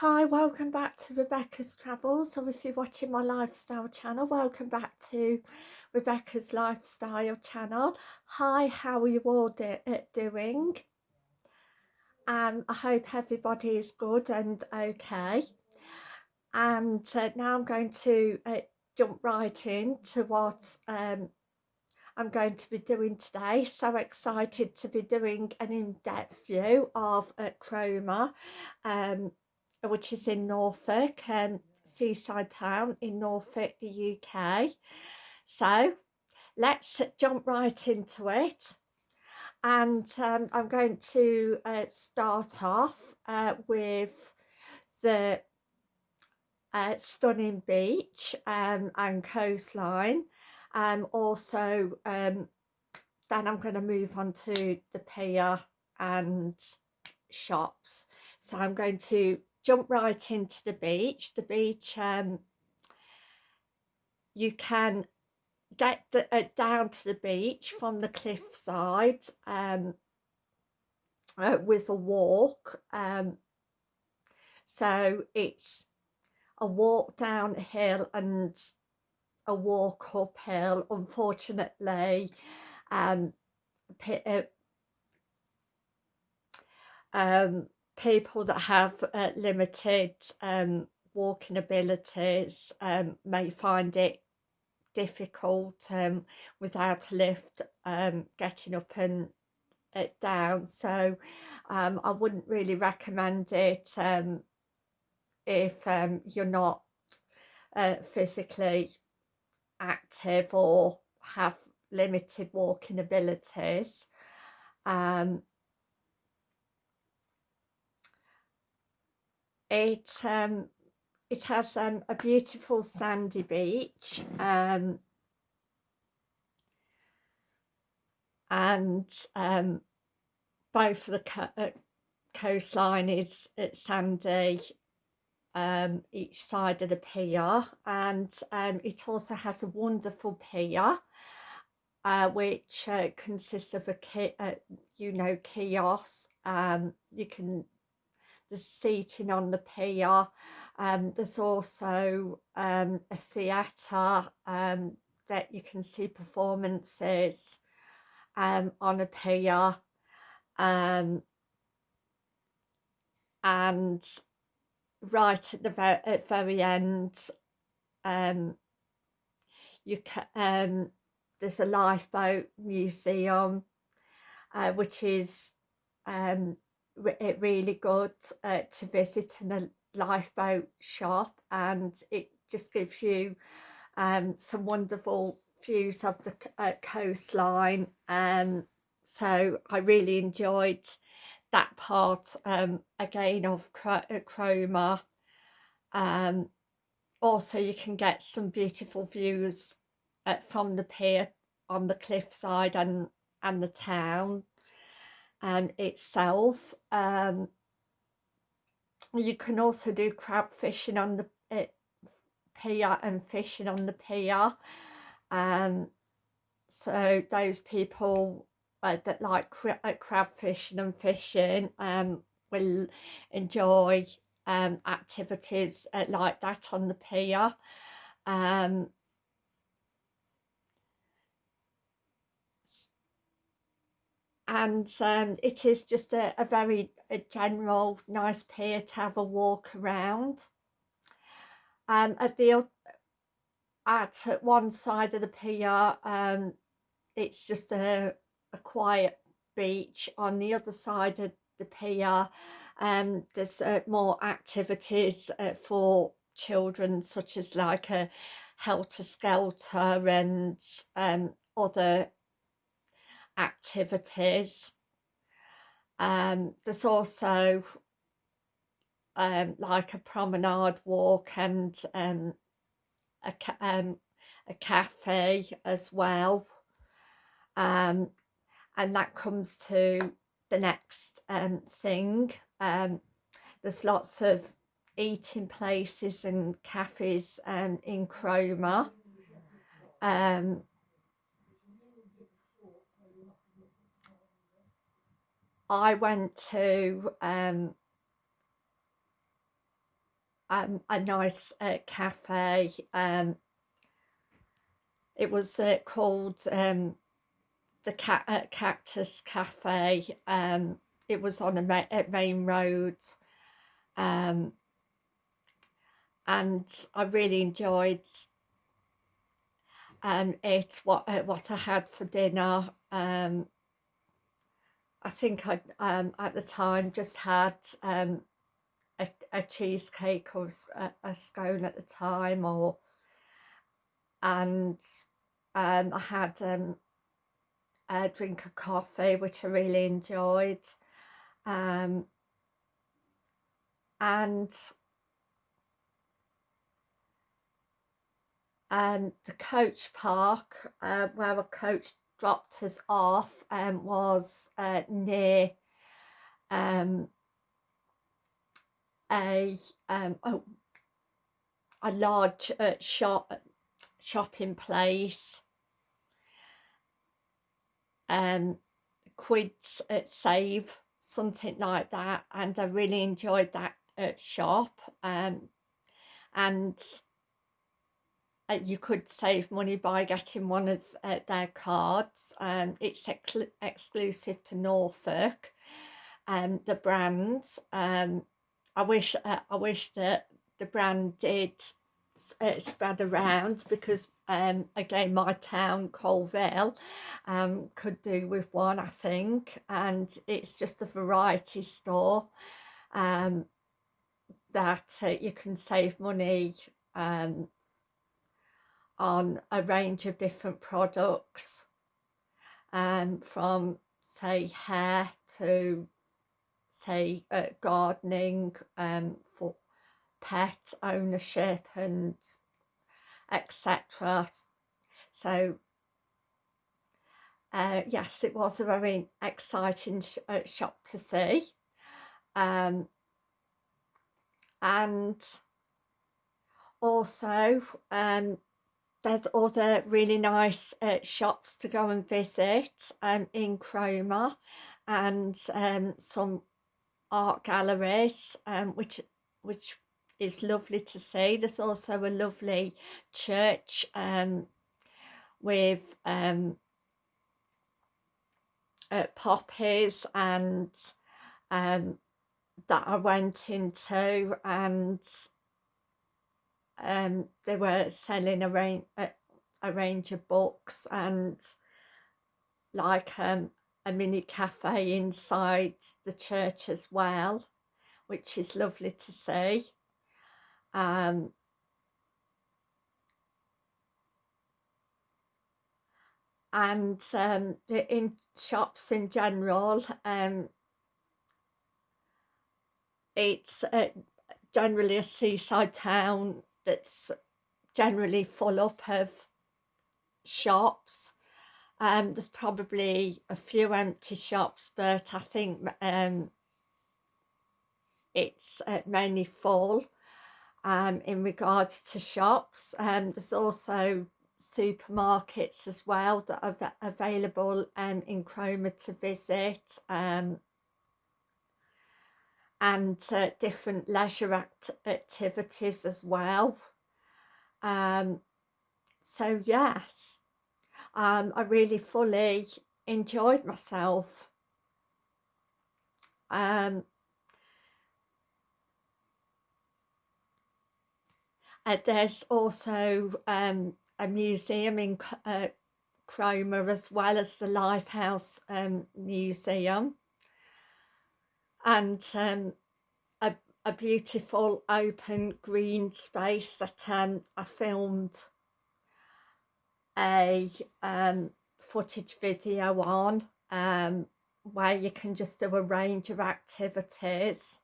Hi, welcome back to Rebecca's Travels. So if you're watching my lifestyle channel, welcome back to Rebecca's Lifestyle channel. Hi, how are you all do uh, doing? Um, I hope everybody is good and okay. And uh, now I'm going to uh, jump right into what um, I'm going to be doing today. So excited to be doing an in-depth view of uh, Cromer. Um, which is in Norfolk, um, seaside town in Norfolk, the UK. So let's jump right into it. And um, I'm going to uh, start off uh, with the uh, stunning beach um, and coastline. Um, also, um, then I'm going to move on to the pier and shops. So I'm going to jump right into the beach. The beach, um, you can get the, uh, down to the beach from the cliffside um, uh, with a walk. Um, so it's a walk downhill and a walk uphill. Unfortunately, um, uh, um, people that have uh, limited um, walking abilities um, may find it difficult um, without a lift um, getting up and uh, down. So um, I wouldn't really recommend it um, if um, you're not uh, physically active or have limited walking abilities. Um, it um, it has um, a beautiful sandy beach um, and um, both the co uh, coastline is it's sandy um, each side of the pier and um, it also has a wonderful pier uh, which uh, consists of a ki uh, you know kiosk um, you can there's seating on the pier. Um, there's also um, a theatre um, that you can see performances um, on a pier. Um, and right at the very, at very end um, you can um, there's a lifeboat museum uh, which is um, it really good uh, to visit in a lifeboat shop and it just gives you um, some wonderful views of the uh, coastline and um, so I really enjoyed that part um, again of uh, Cromer. Um, also you can get some beautiful views uh, from the pier on the cliffside and and the town and itself. Um, you can also do crab fishing on the uh, pier and fishing on the pier. Um, so those people uh, that like cra uh, crab fishing and fishing um, will enjoy um, activities uh, like that on the pier. Um, and um, it is just a, a very a general nice pier to have a walk around. Um, at the at one side of the pier um, it's just a, a quiet beach. On the other side of the pier um, there's uh, more activities uh, for children such as like a helter-skelter and um, other activities. Um, there's also um, like a promenade walk and um, a, um, a cafe as well. Um, and that comes to the next um, thing. Um, there's lots of eating places and cafes um, in Cromer. Um, I went to um, um, a nice uh, cafe. Um, it was uh, called um, the Ca uh, Cactus Cafe. Um, it was on a ma main road. Um, and I really enjoyed um, it, what, uh, what I had for dinner. Um, I think I um, at the time just had um, a, a cheesecake or a, a scone at the time or and um, I had um, a drink of coffee which I really enjoyed um, and um, the coach park uh, where a coach dropped us off um, was uh, near um, a, um, a, a large uh, shop shopping place. Um quids at save something like that and I really enjoyed that uh, shop um and uh, you could save money by getting one of uh, their cards um it's ex exclusive to Norfolk um the brands um I wish uh, I wish that the brand did uh, spread around because um, again my town Coalville um, could do with one I think and it's just a variety store um, that uh, you can save money um, on a range of different products um, from say hair to say uh, gardening um, for pet ownership and etc. So uh, yes, it was a very exciting sh uh, shop to see. Um, and also um, there's other really nice uh, shops to go and visit um, in Cromer and um, some art galleries um, which which is lovely to see. There's also a lovely church um, with um, uh, poppies and um, that I went into and um, they were selling a range, a, a range of books and like um, a mini cafe inside the church as well which is lovely to see. Um, and um, in shops in general um, it's uh, generally a seaside town that's generally full up of shops um, there's probably a few empty shops but I think um, it's uh, mainly full um, in regards to shops. Um, there's also supermarkets as well that are available um, in Cromer to visit um, and uh, different leisure act activities as well. Um, so yes, um, I really fully enjoyed myself. Um, Uh, there's also um, a museum in uh, Cromer as well as the Lifehouse um, Museum and um, a, a beautiful open green space that um, I filmed a um, footage video on um, where you can just do a range of activities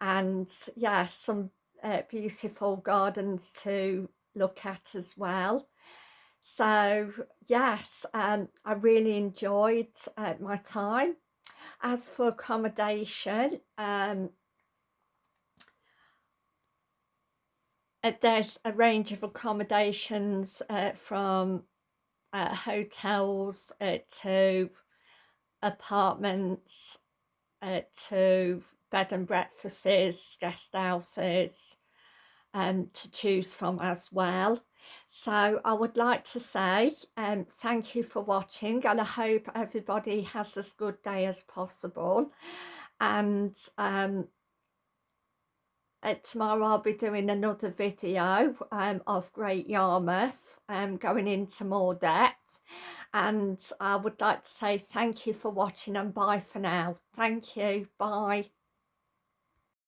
and yeah some uh, beautiful gardens to look at as well. So yes, um, I really enjoyed uh, my time. As for accommodation, um, uh, there's a range of accommodations uh, from uh, hotels uh, to apartments uh, to bed and breakfasts, guest houses, um, to choose from as well. So I would like to say um, thank you for watching and I hope everybody has as good day as possible. And um, uh, tomorrow I'll be doing another video um, of Great Yarmouth, um, going into more depth. And I would like to say thank you for watching and bye for now. Thank you. Bye.